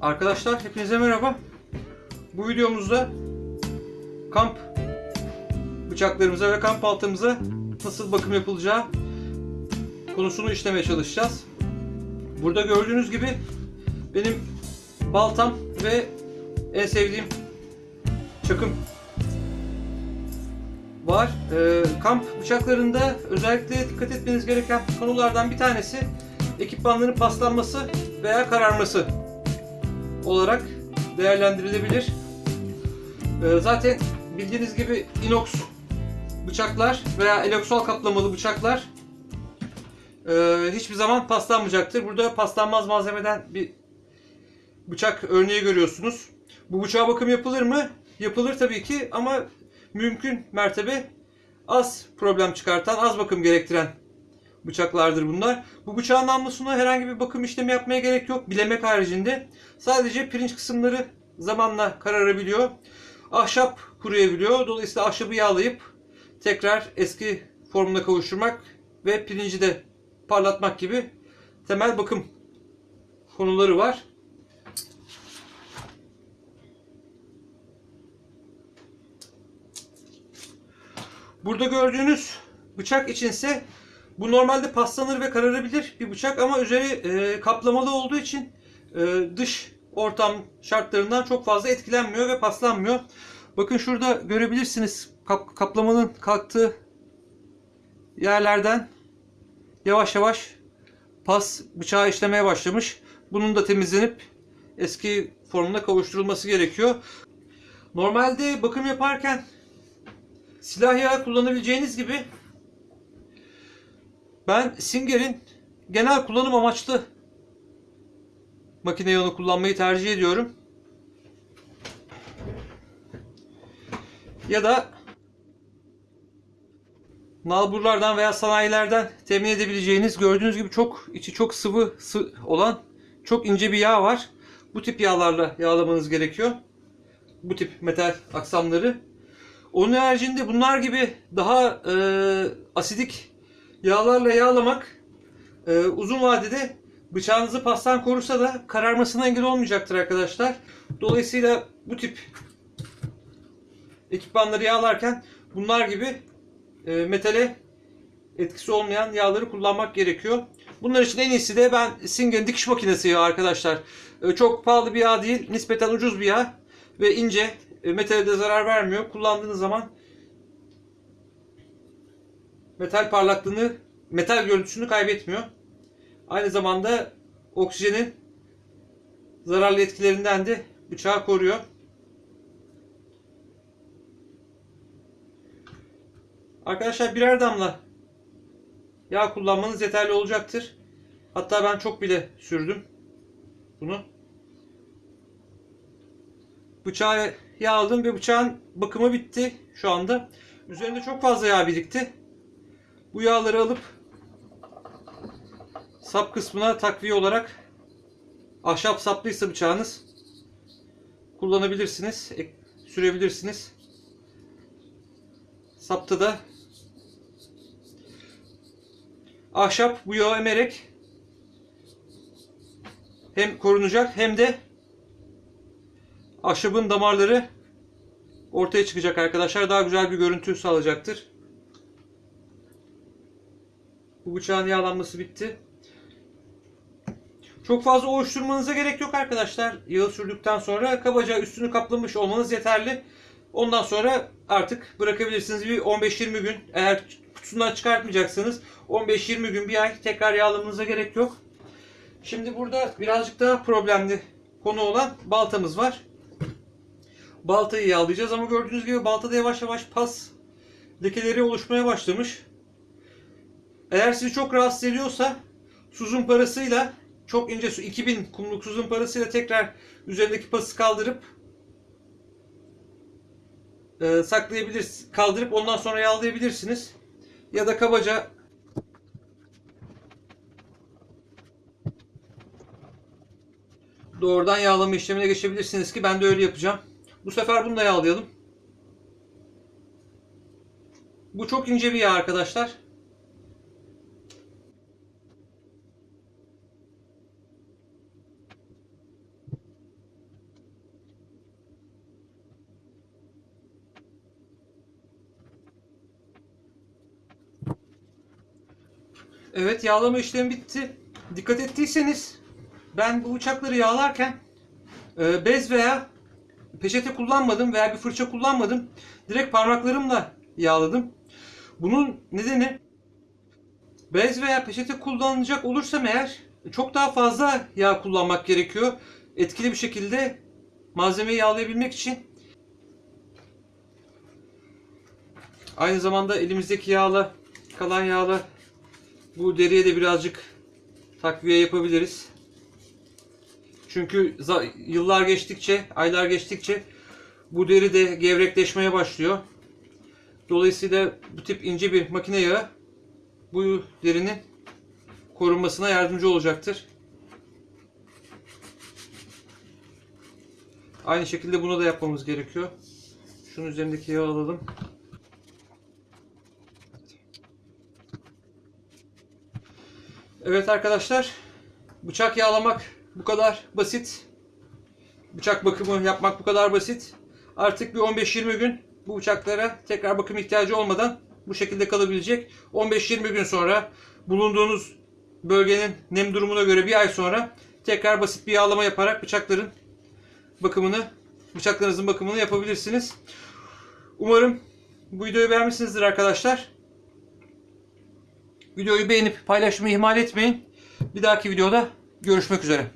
Arkadaşlar hepinize merhaba. Bu videomuzda kamp bıçaklarımıza ve kamp baltamıza nasıl bakım yapılacağı konusunu işlemeye çalışacağız. Burada gördüğünüz gibi benim baltam ve en sevdiğim çakım var. Ee, kamp bıçaklarında özellikle dikkat etmeniz gereken konulardan bir tanesi ekipmanların paslanması veya kararması olarak değerlendirilebilir. Ee, zaten bildiğiniz gibi inox bıçaklar veya eloksol kaplamalı bıçaklar e, hiçbir zaman paslanmayacaktır. Burada paslanmaz malzemeden bir bıçak örneği görüyorsunuz. Bu bıçağa bakım yapılır mı? Yapılır tabii ki ama mümkün mertebe az problem çıkartan, az bakım gerektiren bıçaklardır bunlar. Bu bıçağın namlusuna herhangi bir bakım işlemi yapmaya gerek yok. Bilemek haricinde. Sadece pirinç kısımları zamanla kararabiliyor. Ahşap kuruyabiliyor. Dolayısıyla ahşabı yağlayıp tekrar eski formuna kavuşturmak ve pirinci de parlatmak gibi temel bakım konuları var. Burada gördüğünüz bıçak içinse bu normalde paslanır ve kararabilir bir bıçak ama üzeri e, kaplamalı olduğu için e, dış ortam şartlarından çok fazla etkilenmiyor ve paslanmıyor. Bakın şurada görebilirsiniz kap, kaplamanın kalktığı yerlerden yavaş yavaş pas bıçağı işlemeye başlamış. Bunun da temizlenip eski formuna kavuşturulması gerekiyor. Normalde bakım yaparken silah yağı kullanabileceğiniz gibi ben Singer'in genel kullanım amaçlı makine yağını kullanmayı tercih ediyorum. Ya da nalburlardan veya sanayilerden temin edebileceğiniz gördüğünüz gibi çok içi çok sıvı sı olan çok ince bir yağ var. Bu tip yağlarla yağlamanız gerekiyor. Bu tip metal aksamları. Onun haricinde bunlar gibi daha e, asidik yağlarla yağlamak e, uzun vadede bıçağınızı pastan korursa da kararmasına engel olmayacaktır arkadaşlar. Dolayısıyla bu tip ekipmanları yağlarken bunlar gibi e, metale etkisi olmayan yağları kullanmak gerekiyor. Bunlar için en iyisi de ben Singer'in dikiş makinesi yağı arkadaşlar. E, çok pahalı bir yağ değil, nispeten ucuz bir yağ ve ince, e, metale de zarar vermiyor. Kullandığınız zaman metal parlaklığını, metal görüntüsünü kaybetmiyor. Aynı zamanda oksijenin zararlı etkilerinden de bıçağı koruyor. Arkadaşlar birer damla yağ kullanmanız yeterli olacaktır. Hatta ben çok bile sürdüm bunu. Bıçağı yağ aldım ve bıçağın bakımı bitti şu anda. Üzerinde çok fazla yağ birikti. Bu yağları alıp sap kısmına takviye olarak ahşap saplıysa bıçağınız kullanabilirsiniz. Sürebilirsiniz. Sapta da ahşap bu yağı emerek hem korunacak hem de ahşabın damarları ortaya çıkacak arkadaşlar. Daha güzel bir görüntü sağlayacaktır. Bu bıçağın yağlanması bitti. Çok fazla oluşturmanıza gerek yok arkadaşlar. Yağı sürdükten sonra kabaca üstünü kaplamış olmanız yeterli. Ondan sonra artık bırakabilirsiniz. Bir 15-20 gün eğer kutusundan çıkartmayacaksanız 15-20 gün bir ay tekrar yağlamanıza gerek yok. Şimdi burada birazcık daha problemli konu olan baltamız var. Baltayı yağlayacağız ama gördüğünüz gibi baltada yavaş yavaş pas lekeleri oluşmaya başlamış. Eğer sizi çok rahatsız ediyorsa suzun parasıyla çok ince su 2000 kumluk suzun parasıyla tekrar üzerindeki pası kaldırıp e, saklayabilirsiniz. Kaldırıp ondan sonra yağlayabilirsiniz. Ya da kabaca doğrudan yağlama işlemine geçebilirsiniz ki ben de öyle yapacağım. Bu sefer bunu da yağlayalım. Bu çok ince bir yağ arkadaşlar. Evet yağlama işlemi bitti. Dikkat ettiyseniz ben bu bıçakları yağlarken e, bez veya peçete kullanmadım veya bir fırça kullanmadım. Direkt parmaklarımla yağladım. Bunun nedeni bez veya peçete kullanacak olursam eğer çok daha fazla yağ kullanmak gerekiyor. Etkili bir şekilde malzemeyi yağlayabilmek için. Aynı zamanda elimizdeki yağla, kalan yağla bu deriye de birazcık takviye yapabiliriz. Çünkü yıllar geçtikçe, aylar geçtikçe bu deri de gevrekleşmeye başlıyor. Dolayısıyla bu tip ince bir makine yağı bu derinin korunmasına yardımcı olacaktır. Aynı şekilde bunu da yapmamız gerekiyor. Şunun üzerindeki yağı alalım. Evet arkadaşlar, bıçak yağlamak bu kadar basit. Bıçak bakımı yapmak bu kadar basit. Artık bir 15-20 gün bu bıçaklara tekrar bakım ihtiyacı olmadan bu şekilde kalabilecek. 15-20 gün sonra bulunduğunuz bölgenin nem durumuna göre bir ay sonra tekrar basit bir yağlama yaparak bıçakların bakımını, bıçaklarınızın bakımını yapabilirsiniz. Umarım bu videoyu beğenmişsinizdir arkadaşlar. Videoyu beğenip paylaşmayı ihmal etmeyin. Bir dahaki videoda görüşmek üzere.